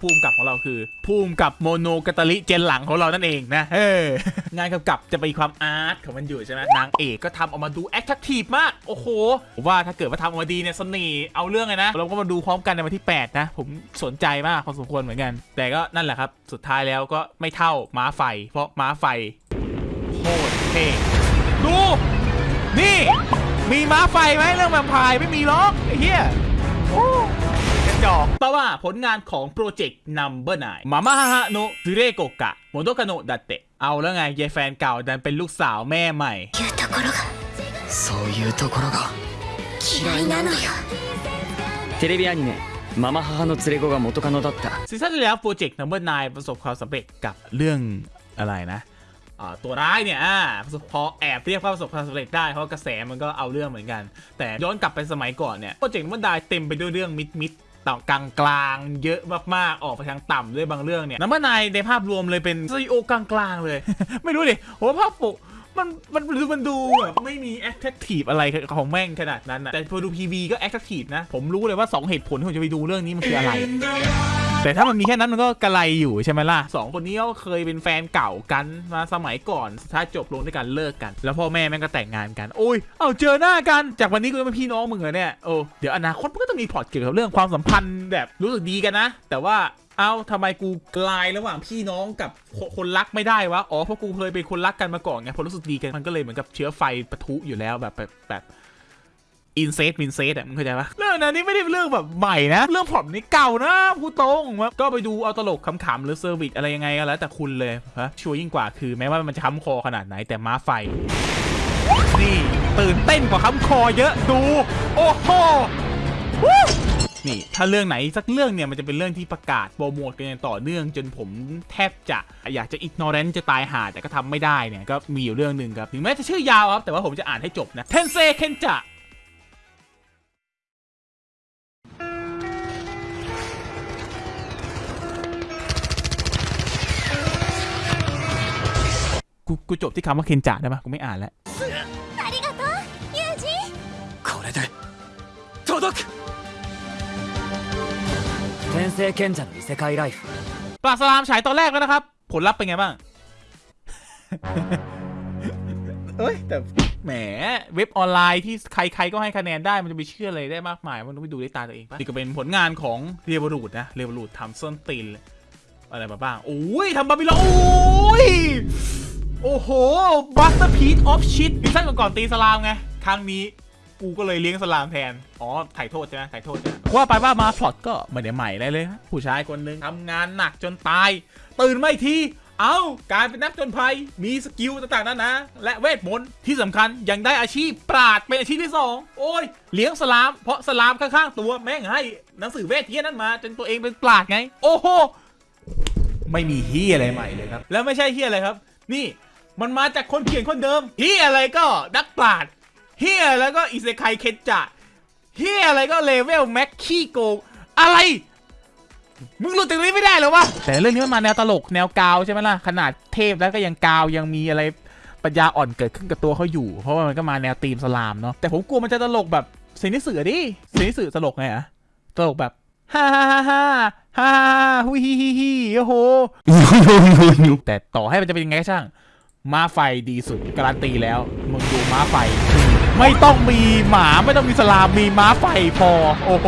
ผู้กำกับของเราคือผู้กำกับ Monogatari เจนหลังของเรานั่นเองนะเอองานกำกับจะมีความ art ของมันอยู่ใช่ไหมนางเอกก็ทำออกมาดู active มาก โอ้โหว่าถ้าเกิดว่าทำออกมาดีเนี่ยเสน่ห์เอาเรื่องเลยนะ เราก็มาดูพร้อมกันในวันที่ 8 นะ ผมสนใจมากพอสมควรเหมือนกัน แต่ก็นั่นแหละครับ สุดท้ายแล้วก็ไม่เท่าม้าไฟ เพราะม้าไฟโคตรเท่ดูนี่ มีม้าไฟไหมเรื่องแวมไพร์ไม่มีหรอกไอ้เหี้ยโอ้กระจอกแปลว่าผลงานของโปรเจกต์ Number 9มาม่าฮะโนะซึเรโกกะโมโดกะโนะดัตเตะเอาแล้วไงยายแฟนเก่าดันเป็นลูกสาวแม่ใหม่ そういうところが嫌いなのよテレビアニメ「ママ母の連れ子が元カノだった」 ซีซั่นที่แล้วโปรเจกต์ Number 9 ประสบความสำเร็จกับเรื่องอะไรนะอ่า ตัวร้ายเนี่ยอพอแอบเรียกว่าประสบความสำเร็จได้เพราะกระแสมันก็เอาเรื่องเหมือนกัน แต่ย้อนกลับไปสมัยก่อนเนี่ยโปรเจกต์ Number 9เต็มไปด้วยเรื่อง mid mid ต่ากลางกลางเยอะมากๆ ออกไปทางต่ำด้วยบางเรื่องเนี่ย Number 9ในภาพรวมเลยเป็นสตูดิโอกลางๆเลย ไม่รู้ดิผมว่าภาพปกมันมันดูมันดูแบบไม่มี active อะไรของแม่งขนาดนั้นนะแต่พอดู PV ก็ active นะ ผมรู้เลยว่า 2 เหตุผลที่ผมจะไปดูเรื่องนี้มันคืออะไร แต่ถ้ามันมีแค่นั้นมันก็กระไรอยู่ใช่ไหมล่ะสองคนนี้ก็เคยเป็นแฟนเก่ากันมาสมัยก่อนสุดท้ายจบลงด้วยการเลิกกัน แล้วพ่อแม่แม่งก็แต่งงานกันโอ้ยเอาเจอหน้ากันจากวันนี้ก็เป็นพี่น้องมึงเหรอเนี่ยโอ้เดี๋ยวอนาคตมันก็ต้องมีพล็อตเกี่ยวกับเรื่องความสัมพันธ์แบบรู้สึกดีกันนะ แต่ว่าเอ้าทำไมกูกลายระหว่างพี่น้องกับคคนรักไม่ได้วะอ๋อเพราะกูเคยเป็นคนรักกันมาก่อนไงพอรู้สึกดีกันมันก็เลยเหมือนกับเชื้อไฟปะทุอยู่แล้วแบบแบบแบบ incest มินเซสอะมึงเข้าใจปะเรื่องนั้นนี่ไม่ได้เป็นเรื่องแบบใหม่นะ เรื่องผมนี่เก่านะพูดตรงว่าก็ไปดูเอาตลกขำๆหรือ service อะไรยังไงก็แล้วแต่คุณเลยฮะชัวร์ยิ่งกว่าคือแม้ว่ามันจะค้ำคอขนาดไหนแต่ม้าไฟ นี่ตื่นเต้นกว่าค้ำคอเยอะดู โอ้โหนี่ถ้าเรื่องไหนสักเรื่องเนี่ยมันจะเป็นเรื่องที่ประกาศโปรโมทกันอย่างต่อเนื่องจนผมแทบจะอยากจะ ignorant จะตายหาแต่ก็ทำไม่ได้เนี่ยก็มีอยู่เรื่องหนึ่งครับถึงแม้จะชื่อยาวครับแต่ว่าผมจะอ่านให้จบนะ転生賢者 กูกูจบที่คำว่าเคนจะได้ปะกูไม่อ่านแล้ว ありがとうユージこれで届く天聖賢者の異世界ライフ ปลาสลามฉายตอนแรกแล้วนะครับ ผลลัพธ์เป็นไงบ้าง เอ้ย แต่แหม เว็บออนไลน์ที่ใครๆก็ให้คะแนนได้มันจะไปเชื่ออะไรได้มากมาย มันต้องไปดูด้วยตาตัวเองปะนี่ก็เป็นผลงานของเรียบรูดนะเรียบรูดทำส้นตีนอะไรมาบ้าง โอ้ยทำบาบิลอนโอ้ย โอ้โหบัสเตอร์พีทออฟชิตซีซั่นก่อนๆตีสลามไง ครั้งนี้กูก็เลยเลี้ยงสลามแทน อ๋อ ถ่ายโทษใช่ไหมถ่ายโทษใช่ไหมว่าไปว่ามาพล็อตก็ไม่ได้ใหม่อะไรเลยฮะผู้ชายคนหนึ่งทำงานหนักจนตาย ตื่นไม่ทีเอากายเป็นนักจนภัย มีสกิลต่างๆนานาและเวทมนต์ที่สำคัญยังได้อาชีพปราดเป็นอาชีพที่สองโอ้ย เลี้ยงสลาม เพราะสลามข้างๆตัวแม่งให้หนังสือเวทเทียนั้นมา จนตัวเองเป็นปราชญ์ไง โอ้โห ไม่มีเหี้ยอะไรใหม่เลยครับ แล้วไม่ใช่เหี้ยอะไรครับ นี่ มันมาจากคนเขียนคนเดิมเหี้ยอะไรก็นักปราชญ์เหี้ยแล้วก็อิเซไคเคนจะเหี้ยอะไรก็ level max ขี้โกงอะไร มึงหลุดจากนี้ไม่ได้เหรอวะ แต่เรื่องนี้มันมาแนวตลกแนวกาวใช่ไหมล่ะ ขนาดเทพแล้วก็ยังกาวยังมีอะไรปัญญาอ่อนเกิดขึ้นกับตัวเขาอยู่ เพราะว่ามันก็มาแนวธีม์เนาะแต่ผมกลัวมันจะตลกแบบเซนิสือดิเซนิสือตลกไงอะตลกแบบฮ่าฮ่าฮ่าฮ่าฮ่าฮุยฮิฮิฮิโอ้โหแต่ต่อให้มันจะเป็นยังไงก็ช่าง ม้าไฟดีสุดการันตีแล้วมึงดูม้าไฟ ไม่ต้องมีหมาไม่ต้องมีสลามมีม้าไฟพอ โอ้โห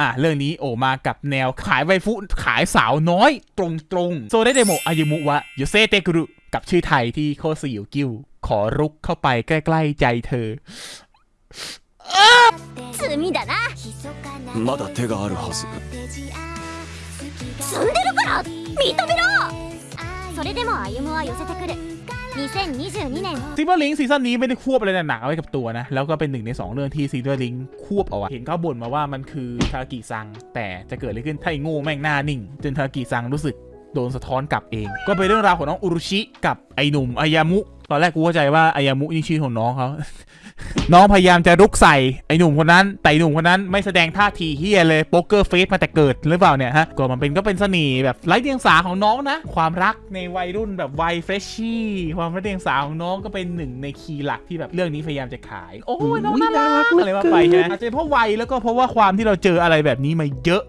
อ่ะ เรื่องนี้โอมากับแนวขายไวฟุขายสาวน้อย ตรงๆ โซเดเดโมอายุมุวะโยเซเตกุรุกับชื่อไทยที่โคซิยุกิว ขอรุกเข้าไปใกล้ๆใจเธอ 罪だなまだ手があるはず積んでるから認めろそれでも歩夢は寄せてくる 2022年 Silver Link ซีซั่นนี้ไม่ได้ควบอะไรหนักเอาไว้กับตัวนะ แล้วก็เป็นหนึ่งใน 2 เรื่องที่ Silver Link ควบเอาไว้เห็นเขาบ่นมาว่ามันคือทาคากิซัง แต่จะเกิดอะไรขึ้นถ้าไอ้โง่แม่งหน้านิ่ง จนทาคากิซังรู้สึกโดนสะท้อนกลับเอง ก็เป็นเรื่องราวของน้องอุรุชิกับไอ้หนุ่มอายูมุ ตอนแรกกูเข้าใจว่าอายูมุนี่ชื่อของน้องเขา น้องพยายามจะรุกใส่ไอ้หนุ่มคนนั้น แต่ไอ้หนุ่มคนนั้นไม่แสดงท่าทีเหี้ยเลย poker face มาแต่เกิดหรือเปล่าเนี่ยฮะก็มันเป็นก็เป็นเสน่ห์แบบไร้เดียงสาของน้องนะ ความรักในวัยรุ่นแบบวัยเฟรชชี่ความไร้เดียงสาของน้องก็เป็นหนึ่งใน key หลักที่แบบเรื่องนี้พยายามจะขาย โอ้ยน้องน่ารักอะไรว่าไปใช่ไหมอาจจะเพราะวัยแล้วก็เพราะว่าความที่เราเจออะไรแบบนี้มาเยอะ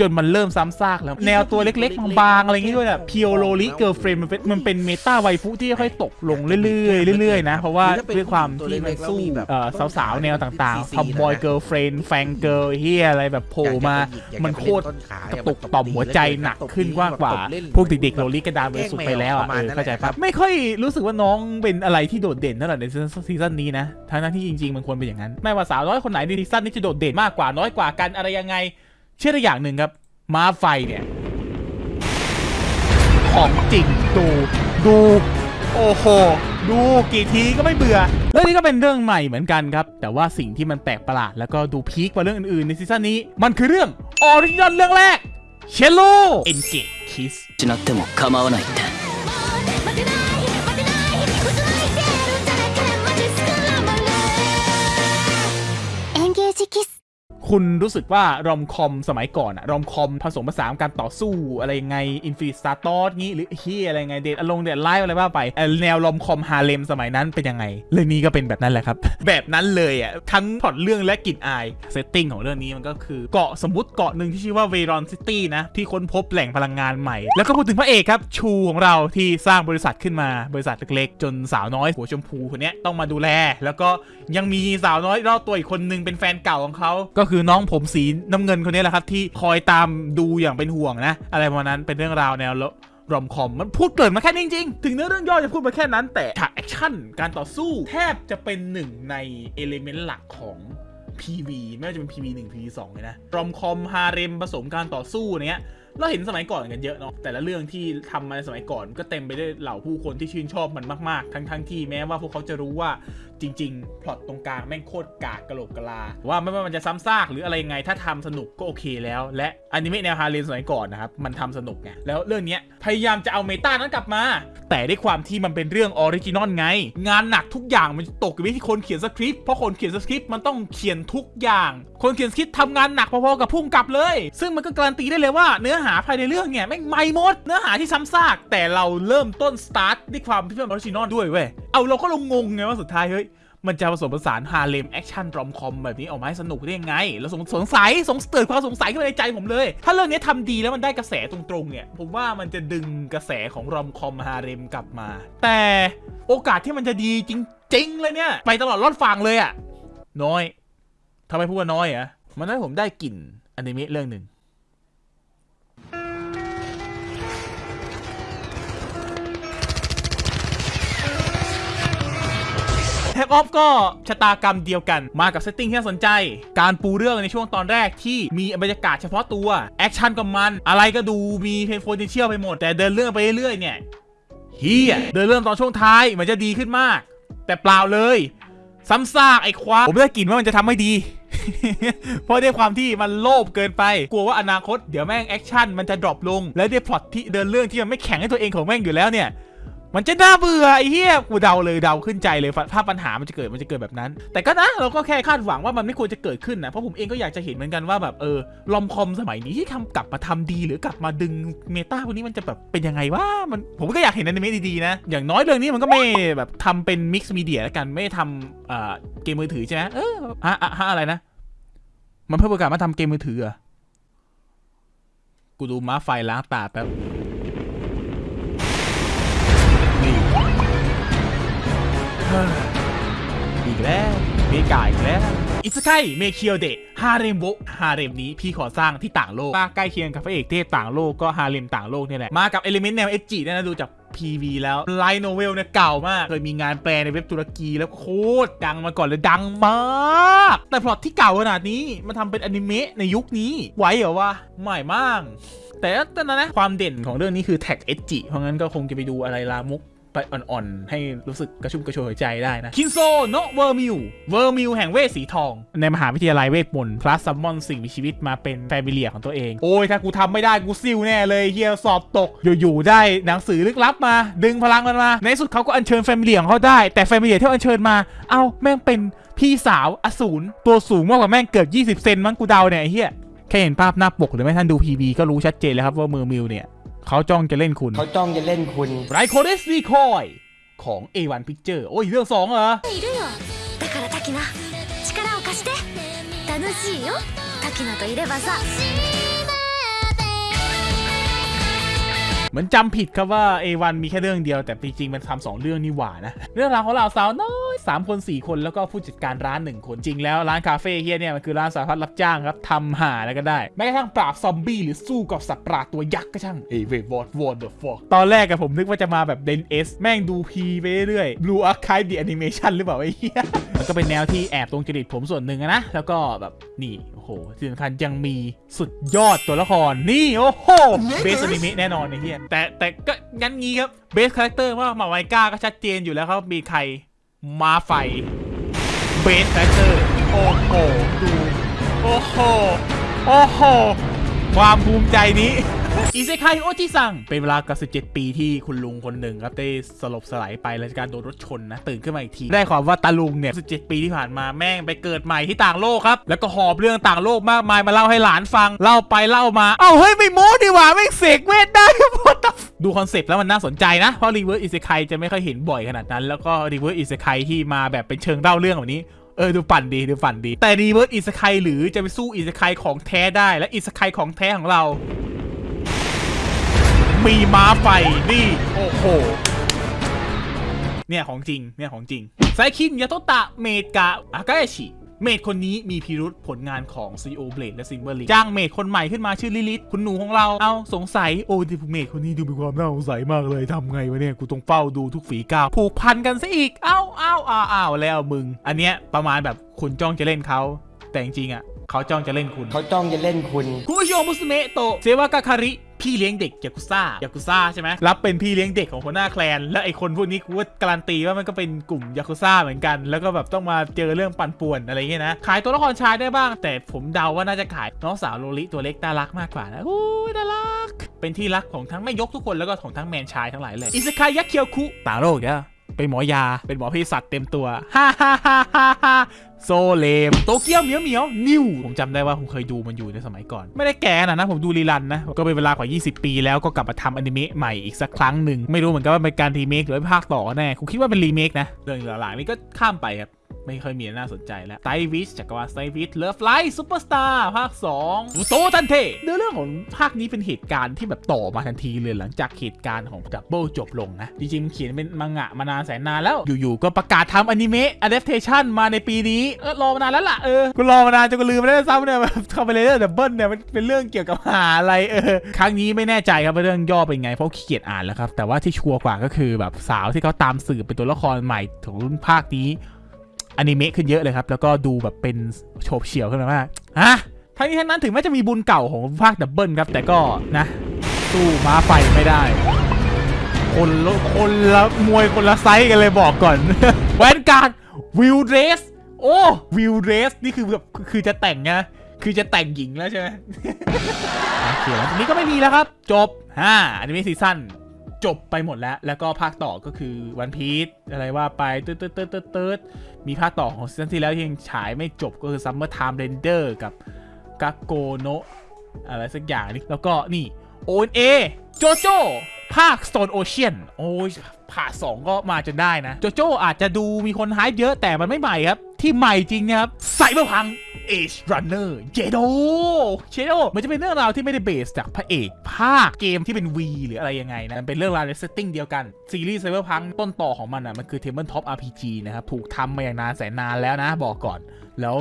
จนมันเริ่มซ้ำซากแล้ว แนวตัวเล็กๆ บางๆ อะไรอย่างงี้ด้วยแบบ pure loli girlfriend มันเป็นมันเป็น meta waifu ที่ค่อยๆตกลงเรื่อยๆเรื่อยๆนะ เพราะว่าด้วยความที่มันสู้เอ่อสาวๆ แนวต่างๆ tomboy girlfriend fang girl เหี้ยอะไรแบบโผล่มา มันโคตรกระตุกต่อมหัวใจหนักขึ้นกว่ากว่าพวกเด็กๆ loli กระดานเวสุดไปแล้วอะเออเข้าใจปะไม่ค่อยรู้สึกว่าน้องเป็นอะไรที่โดดเด่นเท่าไหร่ในซีซั่นนี้นะทั้งๆที่จริงๆมันควรเป็นอย่างนั้น ไม่ว่าสาวน้อยคนไหนในซีซั่นนี้จะโดดเด่นมากกว่าน้อยกว่ากันอะไรยังไง เชื่อได้อย่างหนึ่งครับ ม้าไฟเนี่ย ของจริงดูดูโอ้โห ดูกี่ทีก็ไม่เบื่อ เรื่องนี้ก็เป็นเรื่องใหม่เหมือนกันครับ แต่ว่าสิ่งที่มันแปลกประหลาด แล้วก็ดู peak กว่าเรื่องอื่นๆ ในซีซั่นนี้ มันคือเรื่อง original เรื่องแรกเชลโล Engage Kiss คุณรู้สึกว่า romcom สมัยก่อนอะ romcom ผสมผสานการต่อสู้อะไรงไง Infinite Stratos งี้หรือเหี้ยอะไรไงเดทอลง Date A Live อะไรว่าไปแนว romcom ฮาเร็มสมัยนั้นเป็นยังไง เรื่องนี้ก็เป็นแบบนั้นแหละครับ แบบนั้นเลยอะทั้งพล็อตเรื่องและกลิ่นอาย setting ของเรื่องนี้มันก็คือเกาะสมมติเกาะหนึ่งที่ชื่อว่า Bayron City นะที่ค้นพบแหล่งพลังงานใหม่ แล้วก็พูดถึงพระเอกครับชูของเราที่สร้างบริษัทขึ้นมาบริษัทเล็กๆ จนสาวน้อยหัวชมพูคนนี้ต้องมาดูแล แล้วก็ยังมีสาวน้อยรอบตัวอีกคนนึงเป็นแฟนเก่าของเขาก็คืือน้องผมสีน้ำเงินคนนี้แหละครับที่คอยตามดูอย่างเป็นห่วงนะ อะไรประมาณนั้นเป็นเรื่องราวแนว romcom มันพูดเกิดมาแค่นี้จริงๆ ถึงเนื้อเรื่องย่อจะพูดมาแค่นั้น แต่ฉากแอคชั่นการต่อสู้แทบจะเป็นหนึ่งใน element หลักของ PV ไม่ว่าจะเป็น PV 1 PV 2เลยนะ romcom ฮาเร็มผสมการต่อสู้เนี้ยเราเห็นสมัยก่อนกันเยอะเนาะแต่ละเรื่องที่ทำมาในสมัยก่อนก็เต็มไปด้วยเหล่าผู้คนที่ชื่นชอบมันมากๆ ทั้งทั้งที่แม้ว่าพวกเขาจะรู้ว่าจริงๆพล็อตตรงกลางแม่งโคตรกากกระโหลกกลา ว่าไม่ว่ามันจะซ้ำซากหรืออะไรไงถ้าทำสนุกก็โอเคแล้ว และอนิเมะแนวฮาเร็มสมัยก่อนนะครับ มันทำสนุกไงแล้วเรื่องนี้พยายามจะเอา meta นั้นกลับมา แต่ด้วยความที่มันเป็นเรื่อง original ไง งานหนักทุกอย่างมันตกอยู่ที่คนเขียนสคริปต์เพราะคนเขียนสคริปต์มันต้องเขียนทุกอย่าง คนเขียนสคริปต์ทำงานหนักพอๆกับผู้กำกับเลย ซึ่งมันก็การันตีได้เลยว่าเนื้อหาภายในเรื่องเนี่ยแม่งใหม่หมด เนื้อหาที่ซ้ำซากแต่เราเริ่มต้นสตาร์ทด้วยความที่เป็น original ด้วยเว้ย เอ้าเราก็งงไงว่าสุดท้ายเฮ้ยมันจะผสมผสานฮาเร็มแอคชั่น romcom แบบนี้ออกมาให้สนุกได้ยังไงแล้วสงสงสัยสงเกิดความสงสัยขึ้นมาในใจผมเลย ถ้าเรื่องนี้ทำดีแล้วมันได้กระแสตรงๆเนี่ย ผมว่ามันจะดึงกระแสของ romcom ฮาเร็มกลับมา แต่โอกาสที่มันจะดีจริง ๆ เลยเนี่ย ไปตลอดรอดฝั่งเลยอะน้อยทำไมพูดว่าน้อยอะมันทำให้ผมได้กลิ่นอนิเมะเรื่องหนึ่ง Takt Op ก็ชะตากรรมเดียวกันมากับ setting ที่น่าสนใจ การปูเรื่องในช่วงตอนแรกที่มีบรรยากาศเฉพาะตัว แอคชั่นก็มัน อะไรก็ดูมี potential ไปหมด แต่เดินเรื่องไปเรื่อยๆเนี่ยเหี้ยเดินเรื่องตอนช่วงท้ายมันจะดีขึ้นมาก แต่เปล่าเลยซ้ำซากไอ้ควาผมได้กลิ่นว่ามันจะทำไม่ดี เพราะด้วยความที่มันโลภเกินไป กลัวว่าอนาคตเดี๋ยวแม่งแอคชั่นมันจะ drop ลง และด้วยพล็อตที่เดินเรื่องที่มันไม่แข็งให้ตัวเองของแม่งอยู่แล้วเนี่ย มันจะน่าเบื่อไอ้เหี้ยกูเดาเลยเดาขึ้นใจเลยถ้าปัญหามันจะเกิดมันจะเกิดแบบนั้น แต่ก็นะเราก็แค่คาดหวังว่ามันไม่ควรจะเกิดขึ้นนะเพราะผมเองก็อยากจะเห็นเหมือนกันว่าแบบเออลอมคอมสมัยนี้ที่ทำกลับมาทำดีหรือกลับมาดึงเมตาพวกนี้มันจะแบบเป็นยังไงวะมันผมก็อยากเห็นอนิเมะดีๆนะ อย่างน้อยเรื่องนี้มันก็ไม่แบบทำเป็นมิกซ์มีเดียแล้วกันไม่ทำเกมมือถือใช่ไหมเออฮะอะฮะอะไรนะ มันเพิ่มโอกาสมาทำเกมมือถืออะกูดูม้าไฟล้างตาแป๊บ อีกแล้วเมกาอีกแล้ว異世界迷宮でハーレムをฮาเร็มนี้พี่ขอสร้างที่ต่างโลกมาใกล้เคียงกับพระเอกเทพต่างโลกก็ฮาเร็มต่างโลกนี่แหละ มากับ element แนว ecchi เนี่ยนะดูจาก PV แล้ว light novel เนี่ยเก่ามาก เคยมีงานแปลในเว็บตุรกีแล้วโคตรดังมาก่อนเลยดังมาก แต่พล็อตที่เก่าขนาดนี้มาทำเป็นอนิเมะในยุคนี้ไหวเหรอวะใหม่มากแต่ตอนนั้นนะความเด่นของเรื่องนี้คือแท็ก ecchi เพราะงั้นก็คงจะไปดูอะไรลามก ไปอ่อนๆ ให้รู้สึกกระชุ่มกระชวยใจได้นะ 金装のヴェルメイユเวอร์มิวแห่งเวทสีทอง ในมหาวิทยาลัยเวทมนต์ plus summon สิ่งมีชีวิตมาเป็น familiar ของตัวเอง โอ้ย ถ้ากูทำไม่ได้กูซิ่วแน่เลยเหี้ยสอบตก อยู่ๆ ได้หนังสือลึกลับมา ดึงพลังมันมา ในสุดเขาก็อัญเชิญ familiar ของเขาได้ แต่ familiar ที่อัญเชิญมา เอ้าแม่งเป็นพี่สาวอสูรตัวสูงมากกว่าแม่งเกือบ20 เซนมั้งกูเดาเนี่ยเหี้ยแค่เห็นภาพหน้าปกหรือไม่ท่านดู PV ก็รู้ชัดเจนแล้วครับว่าเวอร์มิวเนี่ย เขาจ้องจะเล่นคุณ เขาจ้องจะเล่นคุณ ไรโคเดสรีคอยของ A1 Picture โอ้ย เรื่องสองเหรอ いるよだからタキナ力を貸して楽しいよタキナといればさ เหมือนจำผิดครับว่า A1 มีแค่เรื่องเดียวแต่จริงๆมันทำสองเรื่องนี่หว่านะ เรื่องราวของเราสาวน้อยสามคนสี่คนแล้วก็ผู้จัดการร้านหนึ่งคนจริงแล้วร้านคาเฟ่เหี้ยเนี่ยมันคือร้านสารพัดรับจ้างครับทำหาแล้วก็ได้ แม้กระทั่งปราบซอมบี้หรือสู้กับสัตว์ประหลาดตัวยักษ์ก็ช่างเอ้ wait what what the fuck ตอนแรกอะผมนึกว่าจะมาแบบเดนเอสแม่งดูพีไปเรื่อยๆ Blue Archive the Animation หรือเปล่าไอ้เหี้ยมันก็เป็นแนวที่แอบตรงจริตผมส่วนหนึ่งอะนะแล้วก็แบบนี่โอ้โหที่สำคัญยังมีสุดยอดตัวละครนี่โอ้โหเบสอนิเมะแน่นอนไอ้เหี้ยแต่แต่ก็งั้นงี้ครับเบสคาแรคเตอร์ว่ามาไวก้าก็ชัดเจนอยู่แล้วครับมีใครมาไฟเบสคาแรกเตอร์โอ้โหดูโอ้โหโอ้โหความภูมิใจนี้ 異世界おじさん เป็นเวลากับ17 ปีที่คุณลุงคนหนึ่งครับได้สลบสลายไปหลังจากการโดนรถชนนะ ตื่นขึ้นมาอีกที ได้ความว่าตาลุงเนี่ย 17 ปีที่ผ่านมาแม่งไปเกิดใหม่ที่ต่างโลกครับ แล้วก็หอบเรื่องต่างโลกมากมายมาเล่าให้หลานฟัง เล่าไปเล่ามา เอ้าเฮ้ยไม่โม้ดีหว่าแม่เสกเวทได้ What the f- ดูคอนเซปต์แล้วมันน่าสนใจนะ เพราะ reverse isekai จะไม่ค่อยเห็นบ่อยขนาดนั้น แล้วก็ reverse isekai ที่มาแบบเป็นเชิงเล่าเรื่องแบบนี้เออดูปั่นดีดูปั่นดี แต่ reverse isekai หรือจะไปสู้ isekai ของแท้ได้และ isekai ของแท้ของเรา มีม้าไฟนี่ โอ้โห เนี่ยของจริง เนี่ยของจริง最近雇ったメイドが怪しいเมดคนนี้มีพิรุธผลงานของ CEO Blade และ Silver Link จ้างเมดคนใหม่ขึ้นมาชื่อลิลิตคุณหนูของเรา เอาสงสัย โอ้ดิเมดคนนี้ดูมีความน่าสงสัยมากเลยทำไงวะเนี่ย กูต้องเฝ้าดูทุกฝีก้าวผูกพันกันซะอีก เอ้าเอ้าอ้าวอ้าวแล้วมึง อันเนี้ยประมาณแบบคุณจ้องจะเล่นเขาแต่จริงๆอะเขาจ้องจะเล่นคุณ เขาจ้องจะเล่นคุณ คุโยมุสเมะโตะเซวากาคาริ พี่เลี้ยงเด็กยากุซ่ายากุซ่าใช่ไหมรับเป็นพี่เลี้ยงเด็กของหัวหน้า clan และไอ้คนพวกนี้กูว่าการันตีว่ามันก็เป็นกลุ่มยากุซ่าเหมือนกัน แล้วก็แบบต้องมาเจอเรื่องปั่นป่วนอะไรอย่างเงี้ยนะ ขายตัวละครชายได้บ้าง แต่ผมเดาว่าน่าจะขายน้องสาวโลลิตัวเล็กน่ารักมากกว่านะโอ้น่ารัก เป็นที่รักของทั้งแม่ยกทุกคนแล้วก็ของทั้งแมนชายทั้งหลายเลย異世界薬局ต่างโลกเนี่ย เป็นหมอยา เป็นหมอเภสัชเต็มตัวฮ่าฮ่าฮ่าฮ่าฮ่าโซเลม Tokyo Mew Mew New ผมจำได้ว่าผมเคยดูมันอยู่ในสมัยก่อน ไม่ได้แก่นะนะผมดู rerun นะ ก็เป็นเวลากว่า 20 ปีแล้วก็กลับมาทำอนิเมะใหม่อีกสักครั้งหนึ่ง ไม่รู้เหมือนกันว่าเป็นการรีเมคหรือภาคต่อแน่ผมคิดว่าเป็นรีเมคนะ เรื่องหลังๆนี้ก็ข้ามไปครับ ไม่ค่อยมีน่าสนใจแล้วไซวิชจักรวาลไซวิชเลิฟไลท์ซูเปอร์สตาร์ภาค2อุโซทันเทเนื้อเรื่องของภาคนี้เป็นเหตุการณ์ที่แบบต่อมาทันทีเลยหลังจากเหตุการณ์ของดับเบิลจบลงนะ จริงๆเขียนเป็นมังงะมานานแสนนานแล้ว อยู่ๆ ก็ประกาศทำอนิเมะอะ a ด t a t i o n มาในปีนี้เออรอมานานแล้วล่ะเออกูรอมานานจนกูลืมไปแล้วซ้ำเนี่ยแบบคาเมเลเดอร์ดับเบิลเนี่ยมันเป็นเรื่องเกี่ยวกับหาอะไรเออครั้งนี้ไม่แน่ใจครับว่าเรื่องย่อเป็นไงเพราะขี้เกียจอ่านแล้วครับแต่ว่าที่ชัวร์กว่าก็คือแบบสาวที่เขาตามสืบเป็นตัวละครใหม่ของรุ่นภาคนี้ อนิเมะขึ้นเยอะเลยครับ แล้วก็ดูแบบเป็นโฉบเฉี่ยวขึ้นมามากฮะทั้งนี้ทั้งนั้นถึงแม้จะมีบุญเก่าของภาค Double ครับ แต่ก็นะสู้ม้าไฟไม่ได้ คนละคนละมวยคนละไซส์กันเลยบอกก่อน Vanguard will+Dress โอ้ will+Dress นี่คือแบบคือจะแต่งไงคือจะแต่งหญิงแล้วใช่ไหมโอเคแล้วนี้ก็ไม่มีแล้วครับ จบฮ่าอนิเมะซีซั่น จบไปหมดแล้ว แล้วก็ภาคต่อก็คือวันพี e อะไรว่าไปตืดตืดตืดตืดตืดมีภาคต่อของซีซั่นที่แล้วยังฉายไม่จบก็คือ Summertime Render กับกาโกโนะอะไรสักอย่างนี่แล้วก็นี่โอนเอโจโจภาค Stone Ocean โอ้ย ผ่าสองก็มาจนได้นะ โจโจอาจจะดูมีคนฮายเยอะแต่มันไม่ใหม่ครับ ที่ใหม่จริงนะครับไซเบอร์พัง Age Runner เจโดเจโดมันจะเป็นเรื่องราวที่ไม่ได้ base จากพระเอกภาคเกมที่เป็น V หรืออะไรยังไงนะมันเป็นเรื่องราวใน setting เดียวกัน ซีรีส์ Cyberpunk ต้นตอของมันอะมันคือ Tabletop RPG นะครับ ถูกทำมาอย่างนานแสนนานแล้วนะบอกก่อนแล้ว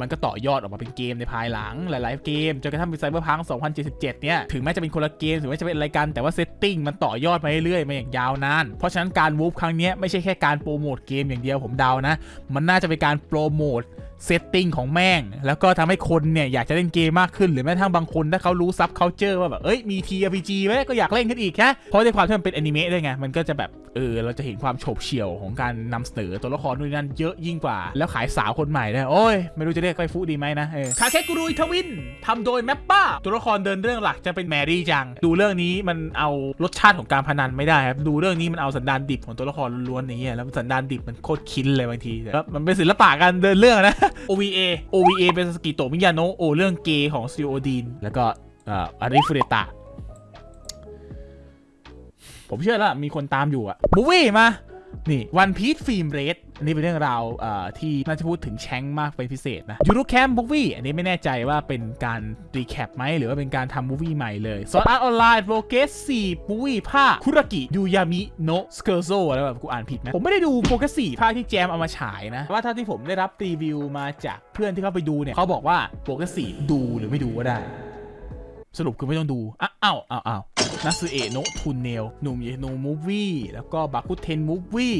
มันก็ต่อยอดออกมาเป็นเกมในภายหลังหลาย ๆ เกมจนกระทั่งเป็น Cyberpunk 2077 เนี่ย ถึงแม้จะเป็นคนละเกม ถึงแม้จะเป็นอะไรกันแต่ว่า setting มันต่อยอดมาเรื่อย ๆ มาอย่างยาวนาน เพราะฉะนั้นการ move ครั้งนี้ไม่ใช่แค่การโปรโมทเกมอย่างเดียวผมเดานะ มันน่าจะเป็นการโปรโมท setting ของแม่ง แล้วก็ทำให้คนเนี่ยอยากจะเล่นเกมมากขึ้นหรือแม้กระทั่งบางคนถ้าเขารู้ subculture ว่าแบบเอ้ยมี TRPG ไหมก็อยากเล่นขึ้นอีกแค่เพราะในความที่มันเป็นอนิเมะด้วยไงมันก็จะแบบเออเราจะเห็นความโฉบเฉี่ยวของการนำเสนอตัวละครนู่นนั่นเยอะยิ่งกว่า แล้วขายสาวคนใหม่ได้โอ้ยไม่รู้จะเรียกไปฟุดีไหมนะเออคาเคกุรุยทวินทำโดยแมปป้าตัวละครเดินเรื่องหลักจะเป็นแมรี่จัง ดูเรื่องนี้มันเอารสชาติของการพนันไม่ได้ครับดูเรื่องนี้มันเอาสันดานดิบของตัวละครล้วนๆนี้แล้วสันดานดิบมันโคตรคินเลยบางทีแล้วมันเป็นศิลปะการเดินเรื่องนะ OVA OVA เป็นสกิโตมิยาโนะโอเรื่องเกย์ของซิโอดีนแล้วก็อาริฟุเรตะ ผมเชื่อแล้วมีคนตามอยู่อะ movie มา นี่ One Piece Film Red อันนี้เป็นเรื่องราวที่น่าจะพูดถึงแชงค์มากเป็นพิเศษนะ Yuru Camp movie อันนี้ไม่แน่ใจว่าเป็นการ recap ไหมหรือว่าเป็นการทำ movie ใหม่เลย Sword Art Online Progressive movie ภาคคุรากิยูยามิโนะ Scherzo อะไรแบบกูอ่านผิดไหมผมไม่ได้ดู Progressive ภาคที่แจมเอามาฉายนะว่าเท่าที่ผมได้รับรีวิวมาจากเพื่อนที่เขาไปดูเนี่ยเขาบอกว่าโปรเกสสี่ดูหรือไม่ดูก็ได้ สรุปคือไม่ต้องดู อ้าวอ้าวอ้าวอ้าวนัสเอโนทุนเนลหนุ่มเยโนมูฟวี่แล้วก็บาคุเทนมูฟวี่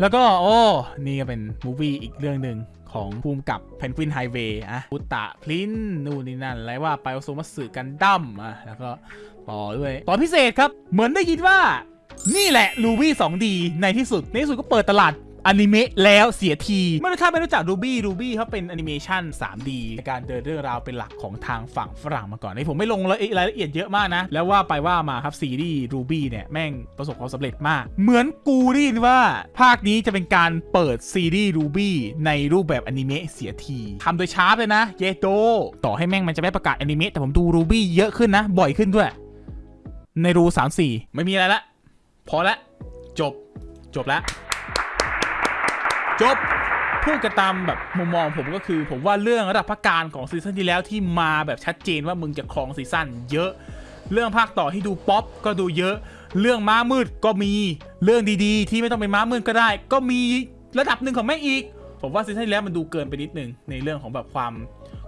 แล้วก็ โอ้ นี่ก็เป็นมูฟวี่อีกเรื่องหนึ่งของภูมิกับเพนกวินไฮเวย์อะอุตะพลินนู่นนี่นั่นอะไรว่าไปโอโซมัสึกันดั้มอะแล้วก็ต่อด้วย ต่อพิเศษครับ เหมือนได้ยินว่า นี่แหละลูบี้ 2D ในที่สุด ในที่สุดก็เปิดตลาด อนิเมะแล้วเสียที ไม่รู้ถ้าไม่รู้จักรูบี้รูบี้เขาเป็นแอนิเมชัน 3D ในการเดินเรื่องราวเป็นหลักของทางฝั่งฝรั่งมาก่อนนี่ผมไม่ลงรายละเอียดเยอะมากนะ แล้วว่าไปว่ามาครับซีรีส์ RWBY เนี่ย แม่งประสบความสำเร็จมาก เหมือนกูได้ยินว่า ภาคนี้จะเป็นการเปิดซีรีส์ RWBY ในรูปแบบอนิเมะเสียทีทำโดยชาร์ปเลยนะเยโตต่อให้แม่งมันจะไม่ประกาศอนิเมะแต่ผมดู RWBY เยอะขึ้นนะ บ่อยขึ้นด้วย ในรู 3 4 ไม่มีอะไรละพอละจบจบแล้ว จบพูดกันตามแบบมุมมองผมก็คือ ผมว่าเรื่องระดับพระกาฬของซีซั่นที่แล้วที่มาแบบชัดเจนว่ามึงจะครองซีซั่นเยอะ เรื่องภาคต่อที่ดูป๊อปก็ดูเยอะ เรื่องม้ามืดก็มีเรื่องดีๆ ที่ไม่ต้องเป็นม้ามืดก็ได้ ก็มีระดับหนึ่งของแม่อีก ผมว่าซีซั่นที่แล้วมันดูเกินไปนิดนึงในเรื่องของแบบความ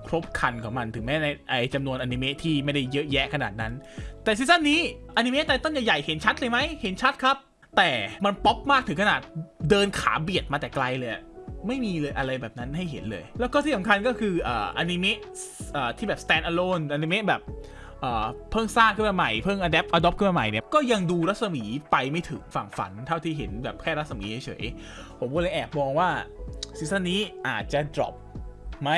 ครบครันของมันถึงแม้ในไอจำนวนอนิเมะที่ไม่ได้เยอะแยะขนาดนั้น แต่ซีซั่นนี้อนิเมะ title ใหญ่ๆเห็นชัดเลยไหมเห็นชัดครับ แต่มันป๊อปมากถึงขนาดเดินขาเบียดมาแต่ไกลเลยไม่มีเลยอะไรแบบนั้นให้เห็นเลย แล้วก็ที่สำคัญก็คืออนิเมะที่แบบ stand alone อนิเมะแบบเพิ่งสร้างขึ้นมาใหม่ เพิ่ง adapt adopt ขึ้นมาใหม่เนี่ย ก็ยังดูรัศมีไปไม่ถึงฝั่งฝัน เท่าที่เห็นแบบแค่รัศมีเฉยๆ ผมก็เลยแอบมองว่าซีซั่นนี้อาจจะ drop ไหม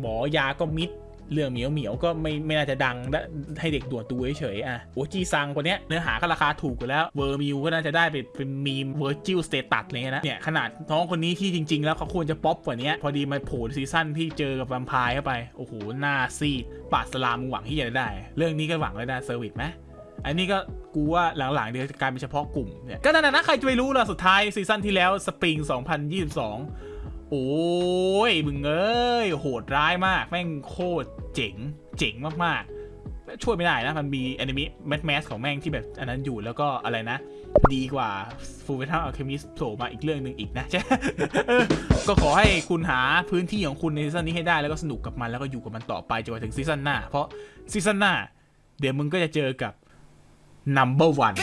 หมอยาก็มิด เรื่องเหมียวเหมียวก็ไม่ไม่น่าจะดังและให้เด็กด่วนดูเฉยๆอะโอจีซังคนเนี้ยเนื้อหาก็ราคาถูกกว่าแล้วเวอร์มิวก็น่าจะได้ไปเป็นมีมเวอร์จิลสเตตัสอะไรเงี้ยนะเนี่ยขนาดน้องคนนี้ที่จริง ๆ แล้วเขาควรจะป๊อปกว่านี้พอดีมาโผล่ซีซั่นที่เจอกับแวมไพร์เข้าไปโอ้โหหน้าซีดปาดสลามหวังที่จะได้ เรื่องนี้ก็หวังเลยนะเซอร์วิสไหมอันนี้ก็กูว่าหลังๆเดี๋ยวจะกลายเป็นเฉพาะกลุ่มเนี่ยก็นั่นนะนะใครจะไปรู้ล่ะสุดท้ายซีซั่นที่แล้วสปริง 2022 โอ้ยมึงเอ้ยโหดร้ายมาก แม่งโคตรเจ๋ง เจ๋งมากๆ ช่วยไม่ได้นะ มันมีแอนิเมะ mass mass ของแม่งที่แบบอันนั้นอยู่แล้วก็อะไรนะ ดีกว่า Full Metal Alchemist โผล่มาอีกเรื่องหนึ่งอีกนะใช่ก็ขอให้คุณหาพื้นที่ของคุณในซีซั่นนี้ให้ได้แล้วก็สนุกกับมันแล้วก็อยู่กับมันต่อไปจนกว่าถึงซีซั่นหน้า เพราะซีซั่นหน้า เดี๋ยวมึงก็จะเจอกับ number one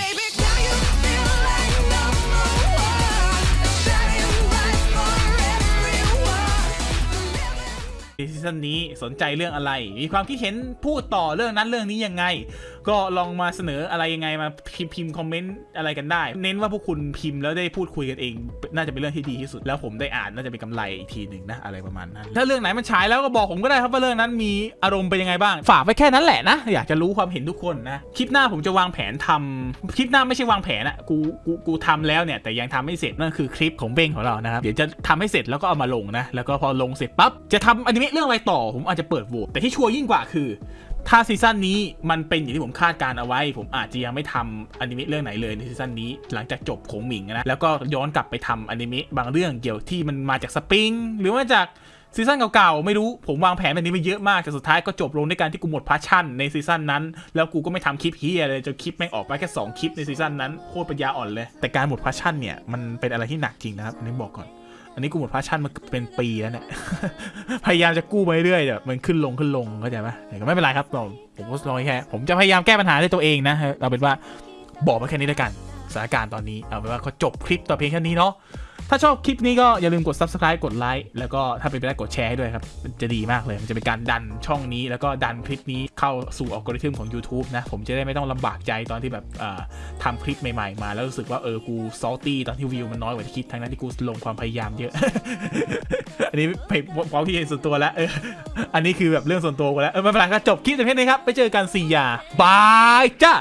ซีซั่นนี้สนใจเรื่องอะไร มีความคิดเห็นพูดต่อเรื่องนั้นเรื่องนี้ยังไงก็ลองมาเสนออะไรยังไงมาพิมพ์พิมพ์คอมเมนต์อะไรกันได้ เน้นว่าพวกคุณพิมพ์แล้วได้พูดคุยกันเอง น่าจะเป็นเรื่องที่ดีที่สุด แล้วผมได้อ่านน่าจะเป็นกำไรอีกทีหนึ่งนะอะไรประมาณนั้น ถ้าเรื่องไหนมันฉายแล้วก็บอกผมก็ได้ครับว่าเรื่องนั้นมีอารมณ์เป็นยังไงบ้าง ฝากไว้แค่นั้นแหละนะ อยากจะรู้ความเห็นทุกคนนะ คลิปหน้าผมจะวางแผนทำคลิปหน้าไม่ใช่วางแผนอะกูกูกูทำแล้วเนี่ยแต่ยังทำไม่เสร็จนั่นคือคลิปของเบ้งของเรานะครับเดี๋ยวจะทำให้เสร็จแล้วก็เอามาลงนะแล้วก็พอลงเสร็จปั๊บจะทำอนิเมะเรื่องอะไรต่อผมอาจจะเปิดโหวตแต่ที่ชัวร์ยิ่งกว่าคือ ถ้าซีซั่นนี้มันเป็นอย่างที่ผมคาดการณ์เอาไว้ ผมอาจจะยังไม่ทำอนิเมะเรื่องไหนเลยในซีซั่นนี้ หลังจากจบขงหมิงนะแล้วก็ย้อนกลับไปทำอนิเมะบางเรื่องเกี่ยวที่มันมาจากสปริงหรือว่าจากซีซั่นเก่าๆ ไม่รู้ผมวางแผนแบบนี้ไปเยอะมากแต่สุดท้ายก็จบลงด้วยการที่กูหมด passion ในซีซั่นนั้น แล้วกูก็ไม่ทำคลิปเหี้ยเลยจนคลิปแม่งออกมาแค่ 2 คลิปในซีซั่นนั้นโคตรปัญญาอ่อนเลย แต่การหมด passion เนี่ย มันเป็นอะไรที่หนักจริงนะครับนนี้บอกก่อน อันนี้กูหมด passion มาเป็นปีแล้วเนี่ย พยายามจะกู้ไปเรื่อยแต่มันขึ้นลงขึ้นลงเข้าใจไหมแต่ก็ไม่เป็นไรครับผมผมก็ลองแค่ผมจะพยายามแก้ปัญหาด้วยตัวเองนะ เราเป็นว่าบอกมาแค่นี้แล้วกันสถานการณ์ตอนนี้เอาเป็นว่าก็จบคลิปต่อเพียงแค่นี้เนาะ ถ้าชอบคลิปนี้ก็อย่าลืมกด subscribe กดไลค์แล้วก็ถ้าเป็นไปได้กดแชร์ให้ด้วยครับ จะดีมากเลย มันจะเป็นการดันช่องนี้ แล้วก็ดันคลิปนี้เข้าสู่อัลกอริทึมของ YouTube นะ ผมจะได้ไม่ต้องลำบากใจตอนที่แบบทำคลิปใหม่ๆ มา แล้วรู้สึกว่าเออกูซอลตี้ตอนที่วิวมันน้อยกว่าที่คิดทั้งนั้นที่กูลงความพยายามเยอะ อันนี้เพจความคิเห็นส่วนตัวแล้วเอออันนี้คือแบบเรื่องส่วนตัวกันแล้วเออไม่เป็นไรก็จบคลิปแต่เพีนี้ครับไปเจอกันสี่ยาบายจ้า